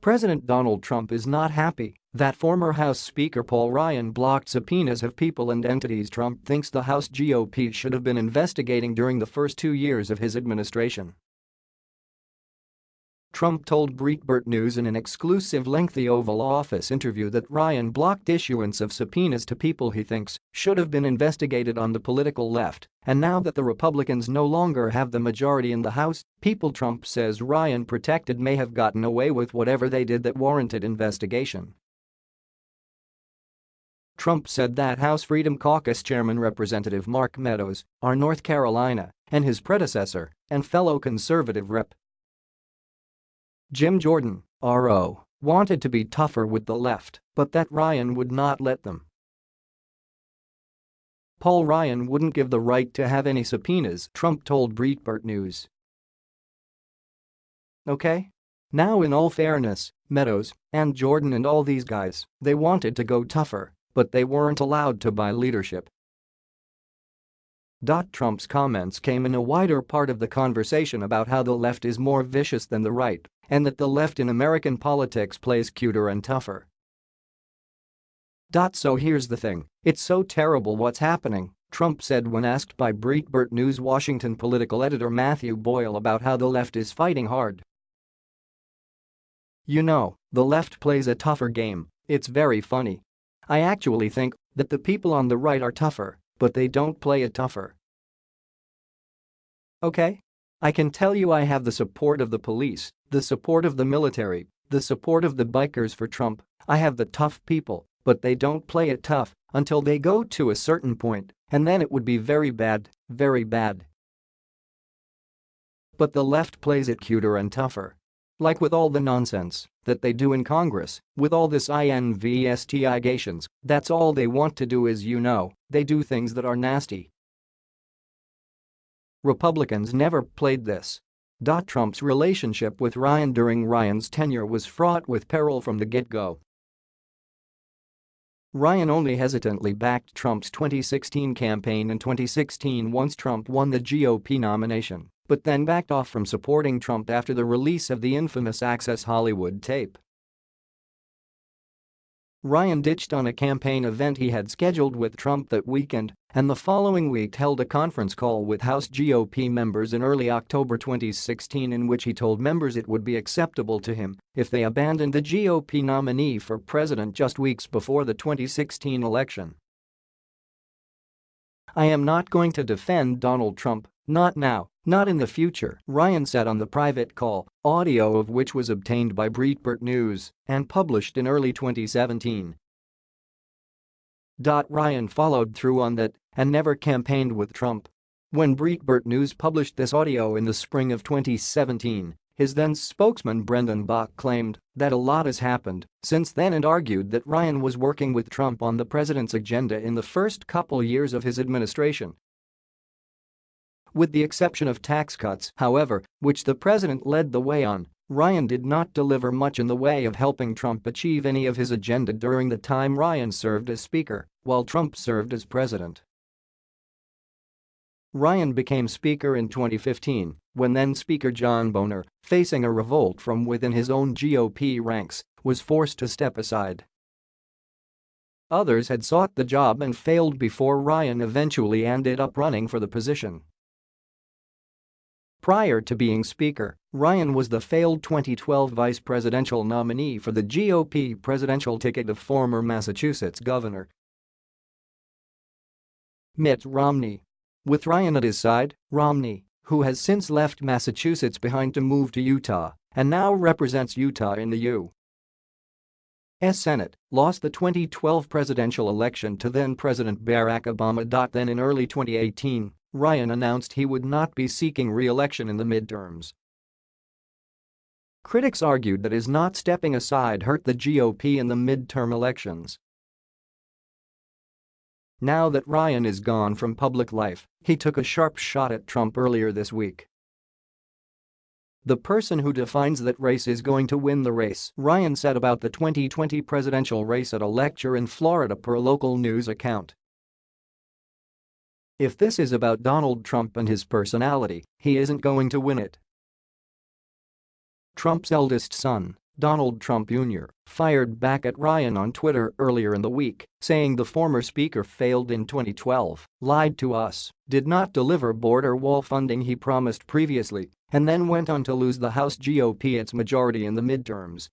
President Donald Trump is not happy that former House Speaker Paul Ryan blocked subpoenas of people and entities Trump thinks the House GOP should have been investigating during the first two years of his administration. Trump told Breitbart News in an exclusive lengthy Oval Office interview that Ryan blocked issuance of subpoenas to people he thinks should have been investigated on the political left, and now that the Republicans no longer have the majority in the House, people Trump says Ryan protected may have gotten away with whatever they did that warranted investigation. Trump said that House Freedom Caucus Chairman Representative Mark Meadows, our North Carolina, and his predecessor and fellow conservative Rep. Jim Jordan, RO, wanted to be tougher with the left, but that Ryan would not let them. Paul Ryan wouldn't give the right to have any subpoenas, Trump told Breitbart News. Okay? Now in all fairness, Meadows and Jordan and all these guys, they wanted to go tougher, but they weren't allowed to buy leadership. Trump's comments came in a wider part of the conversation about how the left is more vicious than the right and that the left in American politics plays cuter and tougher. So here's the thing, it's so terrible what's happening, Trump said when asked by Breitbart News Washington political editor Matthew Boyle about how the left is fighting hard. You know, the left plays a tougher game, it's very funny. I actually think that the people on the right are tougher, but they don't play it tougher. Okay? I can tell you I have the support of the police, the support of the military, the support of the bikers for Trump, I have the tough people, but they don't play it tough until they go to a certain point, and then it would be very bad, very bad. But the left plays it cuter and tougher. Like with all the nonsense that they do in Congress, with all this investigations, that's all they want to do is you know, they do things that are nasty. Republicans never played this. Trump's relationship with Ryan during Ryan's tenure was fraught with peril from the get-go. Ryan only hesitantly backed Trump's 2016 campaign in 2016 once Trump won the GOP nomination, but then backed off from supporting Trump after the release of the infamous Access Hollywood tape. Ryan ditched on a campaign event he had scheduled with Trump that weekend and the following week held a conference call with House GOP members in early October 2016 in which he told members it would be acceptable to him if they abandoned the GOP nominee for president just weeks before the 2016 election. I am not going to defend Donald Trump, not now, not in the future, Ryan said on the private call, audio of which was obtained by Breitbart News and published in early 2017. Ryan followed through on that and never campaigned with Trump. When Breitbart News published this audio in the spring of 2017, his then spokesman Brendan Buck claimed that a lot has happened since then and argued that Ryan was working with Trump on the president's agenda in the first couple years of his administration with the exception of tax cuts, however, which the president led the way on, Ryan did not deliver much in the way of helping Trump achieve any of his agenda during the time Ryan served as Speaker, while Trump served as President. Ryan became Speaker in 2015 when then-Speaker John Boehner, facing a revolt from within his own GOP ranks, was forced to step aside. Others had sought the job and failed before Ryan eventually ended up running for the position. Prior to being Speaker, Ryan was the failed 2012 vice presidential nominee for the GOP presidential ticket of former Massachusetts Governor Mitt Romney. With Ryan at his side, Romney, who has since left Massachusetts behind to move to Utah and now represents Utah in the U.S. Senate, lost the 2012 presidential election to then-President Barack Obama. Then in early 2018, Ryan announced he would not be seeking re-election in the midterms. Critics argued that his not stepping aside hurt the GOP in the midterm elections. Now that Ryan is gone from public life, he took a sharp shot at Trump earlier this week. The person who defines that race is going to win the race, Ryan said about the 2020 presidential race at a lecture in Florida per a local news account. If this is about Donald Trump and his personality, he isn't going to win it. Trump's eldest son, Donald Trump Jr., fired back at Ryan on Twitter earlier in the week, saying the former speaker failed in 2012, lied to us, did not deliver border wall funding he promised previously, and then went on to lose the House GOP its majority in the midterms